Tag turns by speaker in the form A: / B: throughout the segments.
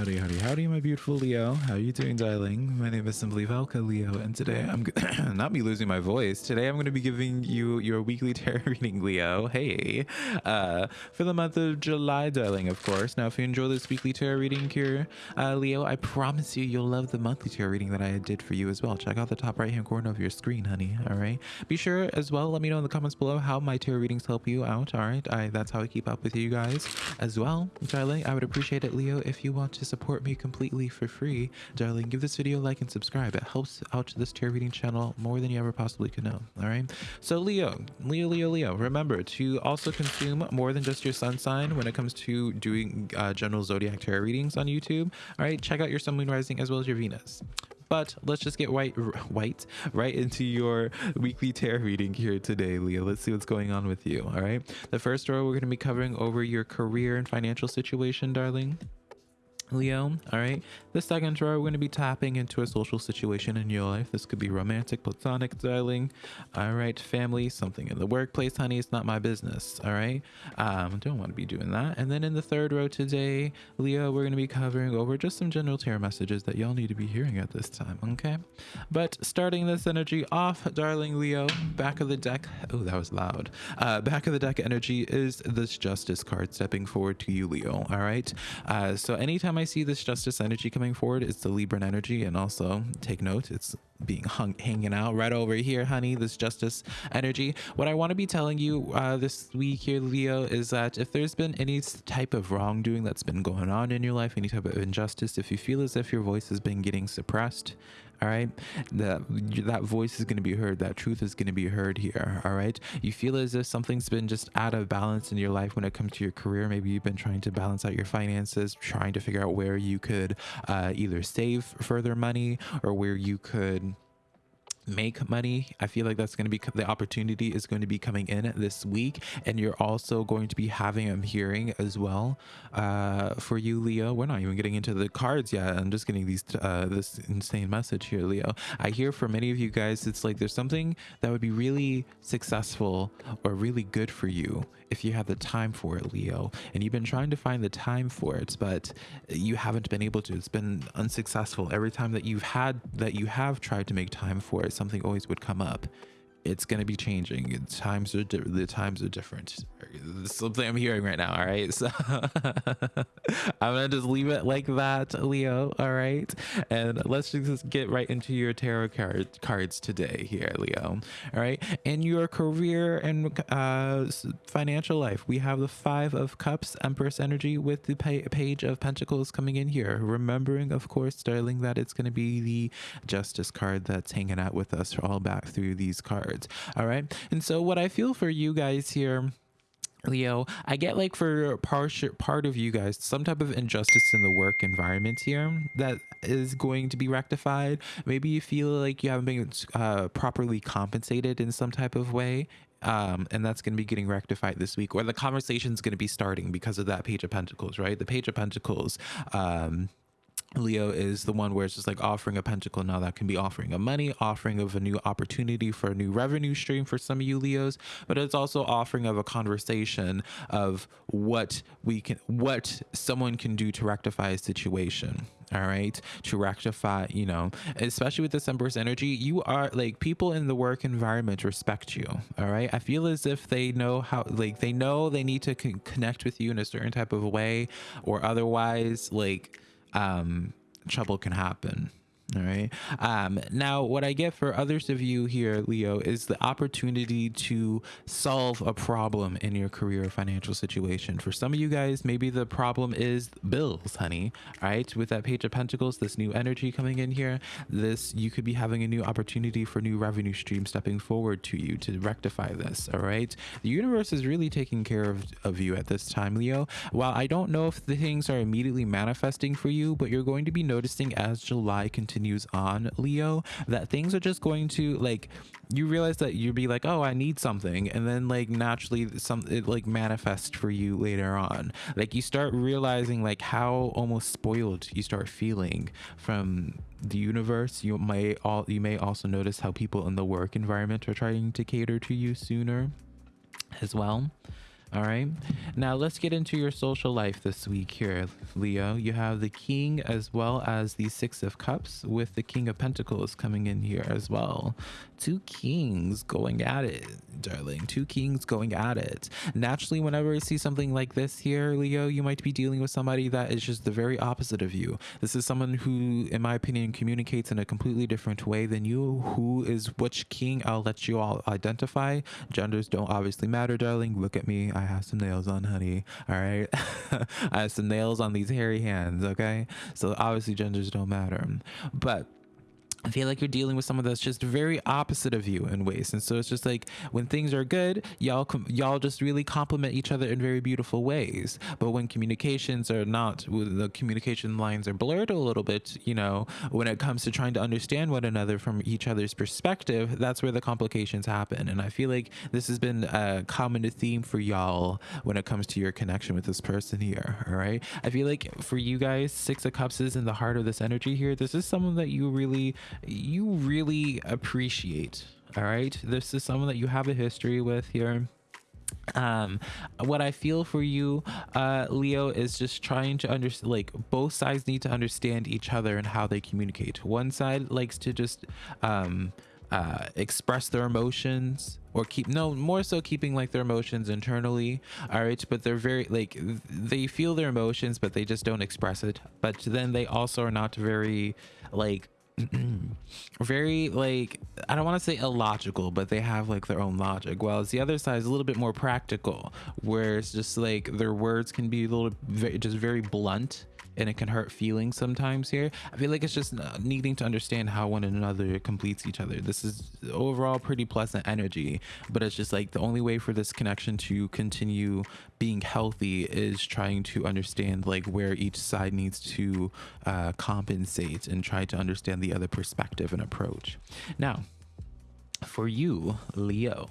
A: Howdy, howdy, howdy, my beautiful Leo. How are you doing, darling? My name is Simply Velka Leo, and today I'm not me losing my voice. Today I'm going to be giving you your weekly tarot reading, Leo. Hey, uh, for the month of July, darling, of course. Now, if you enjoy this weekly tarot reading here, uh, Leo, I promise you, you'll love the monthly tarot reading that I did for you as well. Check out the top right hand corner of your screen, honey. All right. Be sure as well. Let me know in the comments below how my tarot readings help you out. All right. I that's how I keep up with you guys as well, darling. I would appreciate it, Leo, if you want to support me completely for free, darling, give this video a like and subscribe. It helps out this tarot reading channel more than you ever possibly could know. All right. So Leo, Leo, Leo, Leo, remember to also consume more than just your sun sign when it comes to doing uh, general zodiac tarot readings on YouTube. All right. Check out your sun, moon, rising, as well as your Venus. But let's just get white, white, right into your weekly tarot reading here today, Leo. Let's see what's going on with you. All right. The first row, we're going to be covering over your career and financial situation, darling. Leo, all right. The second row, we're going to be tapping into a social situation in your life. This could be romantic, platonic, darling. All right, family, something in the workplace, honey. It's not my business. All right. Um, don't want to be doing that. And then in the third row today, Leo, we're going to be covering over just some general tarot messages that y'all need to be hearing at this time. Okay. But starting this energy off, darling Leo, back of the deck. Oh, that was loud. Uh, back of the deck energy is this justice card stepping forward to you, Leo. All right. Uh, so anytime I see this justice energy coming forward, it's the Libran energy. And also take note, it's being hung hanging out right over here, honey. This justice energy. What I want to be telling you uh, this week here, Leo, is that if there's been any type of wrongdoing that's been going on in your life, any type of injustice, if you feel as if your voice has been getting suppressed, all right? That that voice is going to be heard. That truth is going to be heard here. All right? You feel as if something's been just out of balance in your life when it comes to your career. Maybe you've been trying to balance out your finances trying to figure out where you could uh, either save further money or where you could make money i feel like that's going to be the opportunity is going to be coming in this week and you're also going to be having a hearing as well uh for you leo. We're not even getting into the cards yet. I'm just getting these uh this insane message here leo. I hear for many of you guys it's like there's something that would be really successful or really good for you if you have the time for it leo. And you've been trying to find the time for it but you haven't been able to. It's been unsuccessful. Every time that you've had that you have tried to make time for it something always would come up it's going to be changing times are the times are different. Something i'm hearing right now all right so i'm gonna just leave it like that leo all right and let's just get right into your tarot card cards today here leo all right in your career and uh financial life we have the five of cups empress energy with the page of pentacles coming in here. Remembering of course darling that it's going to be the justice card that's hanging out with us all back through these cards all right and so what i feel for you guys here Leo, I get like for part part of you guys some type of injustice in the work environment here that is going to be rectified. Maybe you feel like you haven't been uh, properly compensated in some type of way. Um, and that's going to be getting rectified this week, or the conversation is going to be starting because of that Page of Pentacles, right? The Page of Pentacles, um, Leo is the one where it's just like offering a pentacle. Now that can be offering of money, offering of a new opportunity for a new revenue stream for some of you Leos, but it's also offering of a conversation of what we can, what someone can do to rectify a situation. All right, to rectify, you know, especially with Empress energy, you are like people in the work environment respect you. All right, I feel as if they know how, like they know they need to con connect with you in a certain type of way, or otherwise, like um, trouble can happen. All right. Um, now, what I get for others of you here, Leo, is the opportunity to solve a problem in your career or financial situation. For some of you guys, maybe the problem is bills, honey. All right. With that Page of Pentacles, this new energy coming in here, this you could be having a new opportunity for new revenue stream stepping forward to you to rectify this. All right. The universe is really taking care of, of you at this time, Leo. While I don't know if the things are immediately manifesting for you, but you're going to be noticing as July continues continues on leo that things are just going to like you realize that you'd be like oh i need something and then like naturally some it like manifests for you later on. Like you start realizing like how almost spoiled you start feeling from the universe. You may all you may also notice how people in the work environment are trying to cater to you sooner as well All right. Now let's get into your social life this week here, Leo. You have the King as well as the Six of Cups with the King of Pentacles coming in here as well. Two kings going at it, darling. Two kings going at it. Naturally, whenever I see something like this here, Leo, you might be dealing with somebody that is just the very opposite of you. This is someone who, in my opinion, communicates in a completely different way than you. Who is which king? I'll let you all identify. Genders don't obviously matter, darling. Look at me. I have some nails on, honey. All right. I have some nails on these hairy hands. Okay. So obviously, genders don't matter. But I feel like you're dealing with someone that's just very opposite of you in ways, and so it's just like when things are good, y'all y'all just really complement each other in very beautiful ways. But when communications are not, the communication lines are blurred a little bit, you know, when it comes to trying to understand one another from each other's perspective, that's where the complications happen. And I feel like this has been a common theme for y'all when it comes to your connection with this person here. All right, I feel like for you guys, Six of Cups is in the heart of this energy here. This is someone that you really you really appreciate. All right. This is someone that you have a history with here um what i feel for you uh leo is just trying to understand like both sides need to understand each other and how they communicate one side likes to just um uh express their emotions or keep no more so keeping like their emotions internally all right but they're very like they feel their emotions but they just don't express it but then they also are not very like very like I don't want to say illogical, but they have like their own logic. While the other side is a little bit more practical, where it's just like their words can be a little just very blunt and it can hurt feelings sometimes here. I feel like it's just needing to understand how one another completes each other. This is overall pretty pleasant energy, but it's just like the only way for this connection to continue being healthy is trying to understand like where each side needs to uh, compensate and try to understand the other perspective and approach. Now, for you, Leo,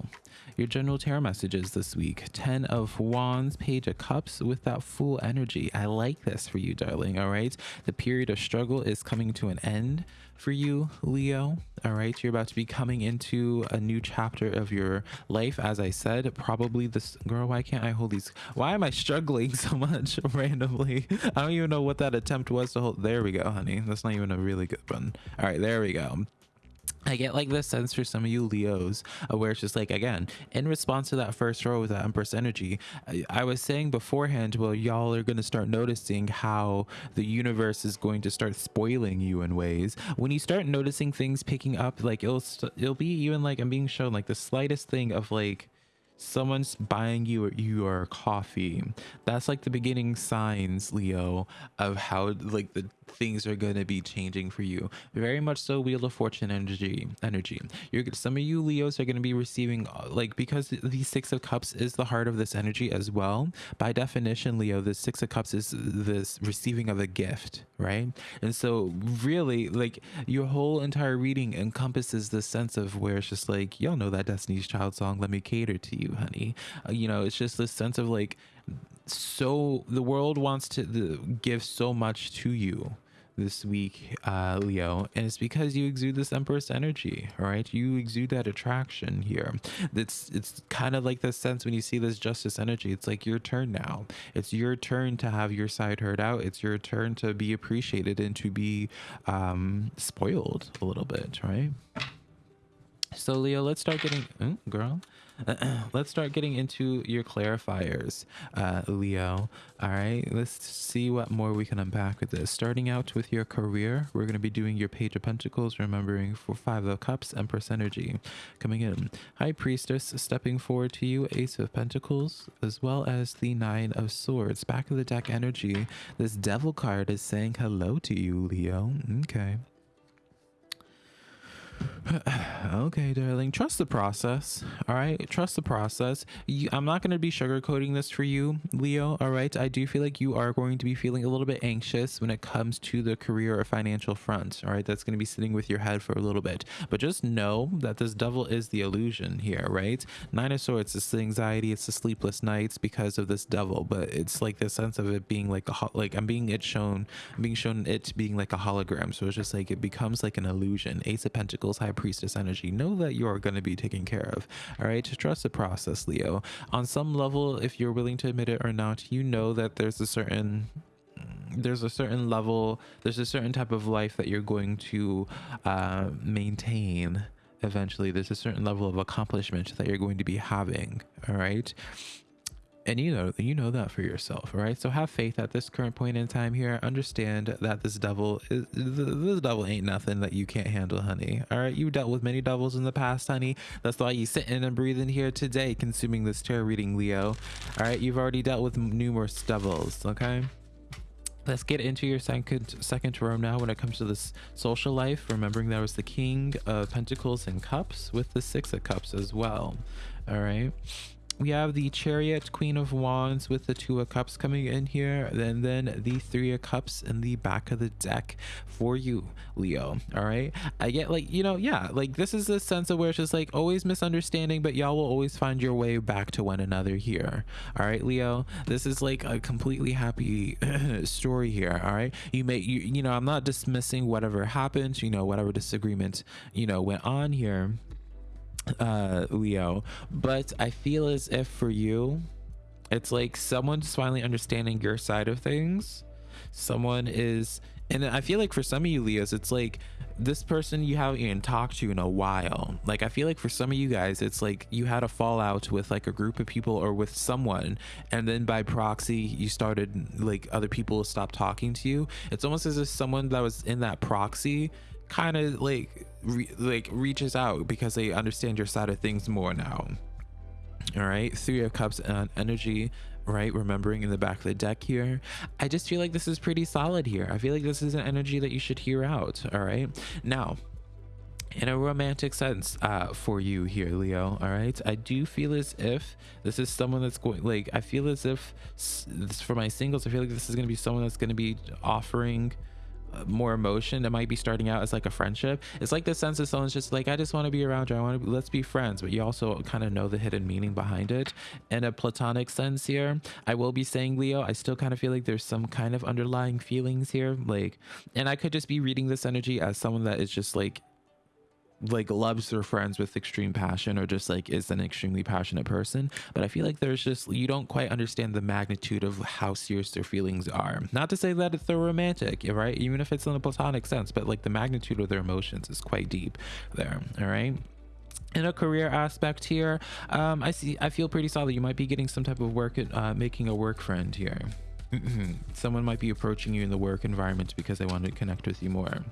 A: your general tarot messages this week. 10 of wands page of cups with that Fool energy. I like this for you darling all right? The period of struggle is coming to an end for you leo all right? You're about to be coming into a new chapter of your life. As i said probably this girl why can't i hold these? Why am i struggling so much randomly? I don't even know what that attempt was to hold there we go honey. That's not even a really good one. All right there we go I get like this sense for some of you Leos, uh, where it's just like, again, in response to that first row with that Empress energy, I, I was saying beforehand, well, y'all are going to start noticing how the universe is going to start spoiling you in ways. When you start noticing things picking up, like it'll, it'll be even like I'm being shown like the slightest thing of like, someone's buying you your coffee. That's like the beginning signs leo of how like the things are going to be changing for you. Very much so wheel of fortune energy energy. You're some of you leos are going to be receiving uh, like because the six of cups is the heart of this energy as well by definition leo the six of cups is this receiving of a gift right? And so really like your whole entire reading encompasses this sense of where it's just like y'all know that destiny's child song let me cater to you honey uh, you know it's just this sense of like so the world wants to the, give so much to you this week, uh, Leo, and it's because you exude this Empress energy, all right? You exude that attraction here. It's it's kind of like the sense when you see this Justice energy. It's like your turn now. It's your turn to have your side heard out. It's your turn to be appreciated and to be um, spoiled a little bit, right? So Leo, let's start getting, oh, girl. let's start getting into your clarifiers, uh, Leo. All right, let's see what more we can unpack with this. Starting out with your career, we're going to be doing your Page of Pentacles, remembering for Five of Cups, Empress Energy coming in. High Priestess stepping forward to you, Ace of Pentacles, as well as the Nine of Swords. Back of the deck energy, this Devil card is saying hello to you, Leo. Okay. okay, darling. Trust the process. All right. Trust the process. You, I'm not going to be sugarcoating this for you, Leo. All right. I do feel like you are going to be feeling a little bit anxious when it comes to the career or financial front. All right. That's going to be sitting with your head for a little bit. But just know that this devil is the illusion here, right? Nine of Swords, it's the anxiety, it's the sleepless nights because of this devil. But it's like the sense of it being like a, like I'm being it shown, I'm being shown it being like a hologram. So it's just like it becomes like an illusion. Ace of Pentacles high priestess energy know that you are going to be taken care of. All right trust the process leo. On some level if you're willing to admit it or not you know that there's a certain there's a certain level there's a certain type of life that you're going to uh, maintain eventually. There's a certain level of accomplishment that you're going to be having. All right and you know you know that for yourself right? So have faith at this current point in time here. Understand that this devil is this devil ain't nothing that you can't handle honey. All right? You've dealt with many devils in the past honey. That's why you sitting and breathing here today consuming this tarot reading leo. All right? You've already dealt with numerous devils okay? Let's get into your second second row now when it comes to this social life remembering there was the king of pentacles and cups with the six of cups as well. All right we have the chariot queen of wands with the two of cups coming in here and then the three of cups in the back of the deck for you leo all right? I get like you know yeah like this is a sense of where it's just like always misunderstanding but y'all will always find your way back to one another here all right leo? This is like a completely happy story here all right? You may you, you know i'm not dismissing whatever happened you know whatever disagreement you know went on here uh leo. But i feel as if for you it's like someone's finally understanding your side of things. Someone is and i feel like for some of you leos it's like this person you haven't even talked to in a while. Like i feel like for some of you guys it's like you had a fallout with like a group of people or with someone and then by proxy you started like other people stopped talking to you. It's almost as if someone that was in that proxy kind of like re- like reaches out because they understand your side of things more now. All right three of cups and energy right? Remembering in the back of the deck here. I just feel like this is pretty solid here. I feel like this is an energy that you should hear out all right now in a romantic sense uh for you here leo all right i do feel as if this is someone that's going like i feel as if this for my singles i feel like this is going to be someone that's going to be offering more emotion that might be starting out as like a friendship. It's like the sense that someone's just like i just want to be around you. I want to let's be friends. But you also kind of know the hidden meaning behind it. In a platonic sense here i will be saying leo i still kind of feel like there's some kind of underlying feelings here. Like and i could just be reading this energy as someone that is just like like loves their friends with extreme passion or just like is an extremely passionate person. But i feel like there's just you don't quite understand the magnitude of how serious their feelings are. Not to say that they're romantic right? Even if it's in a platonic sense but like the magnitude of their emotions is quite deep there all right? In a career aspect here um i see i feel pretty solid. You might be getting some type of work at uh, making a work friend here. Someone might be approaching you in the work environment because they want to connect with you more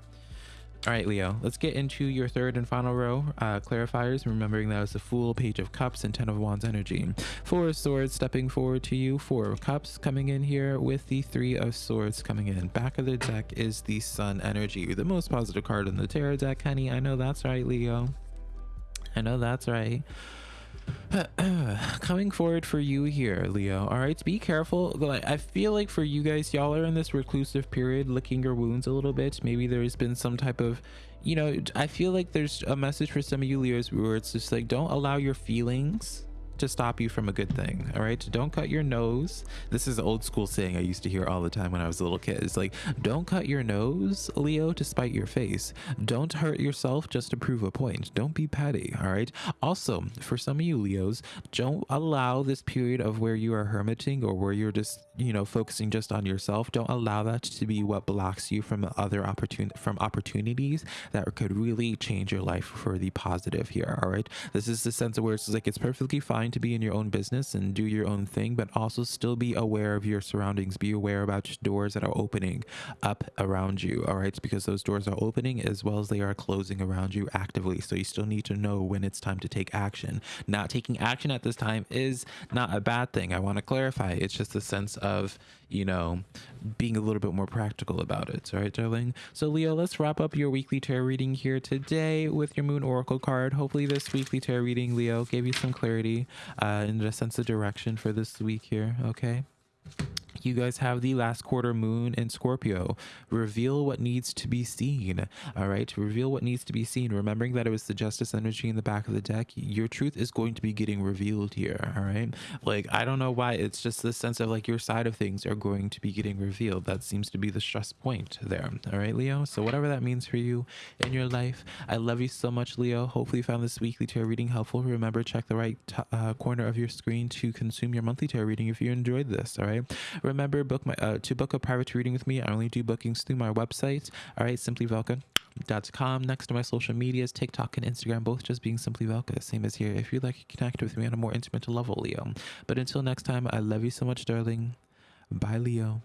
A: all right, Leo, let's get into your third and final row uh, clarifiers, remembering that was the Fool, Page of Cups, and Ten of Wands energy. Four of Swords stepping forward to you, Four of Cups coming in here with the Three of Swords coming in. Back of the deck is the Sun energy, the most positive card in the Tarot deck, honey. I know that's right, Leo. I know that's right. coming forward for you here leo. All right be careful. I feel like for you guys y'all are in this reclusive period licking your wounds a little bit. Maybe there's been some type of you know i feel like there's a message for some of you leos where it's just like don't allow your feelings to stop you from a good thing. All right. Don't cut your nose. This is an old school saying I used to hear all the time when I was a little kid. It's like, don't cut your nose, Leo, to spite your face. Don't hurt yourself just to prove a point. Don't be petty. All right. Also, for some of you Leos, don't allow this period of where you are hermiting or where you're just, you know, focusing just on yourself. Don't allow that to be what blocks you from other opportun from opportunities that could really change your life for the positive here. All right. This is the sense of where it's like it's perfectly fine to be in your own business and do your own thing, but also still be aware of your surroundings. Be aware about doors that are opening up around you. All right. Because those doors are opening as well as they are closing around you actively. So you still need to know when it's time to take action. Not taking action at this time is not a bad thing. I want to clarify. It's just a sense of, you know, being a little bit more practical about it. All right, darling. So, Leo, let's wrap up your weekly tarot reading here today with your Moon Oracle card. Hopefully, this weekly tarot reading, Leo, gave you some clarity uh, and a sense of direction for this week here. Okay. You guys have the last quarter moon in Scorpio. Reveal what needs to be seen. All right. Reveal what needs to be seen. Remembering that it was the justice energy in the back of the deck, your truth is going to be getting revealed here. All right. Like, I don't know why. It's just this sense of like your side of things are going to be getting revealed. That seems to be the stress point there. All right, Leo. So, whatever that means for you in your life, I love you so much, Leo. Hopefully, you found this weekly tarot reading helpful. Remember, check the right uh, corner of your screen to consume your monthly tarot reading if you enjoyed this. All right. Remember, book my uh, to book a private reading with me. I only do bookings through my website. All right, simplyvelka.com. Next to my social medias, TikTok and Instagram, both just being Simply Velka. Same as here. If you'd like to connect with me on a more intimate level, Leo. But until next time, I love you so much, darling. Bye, Leo.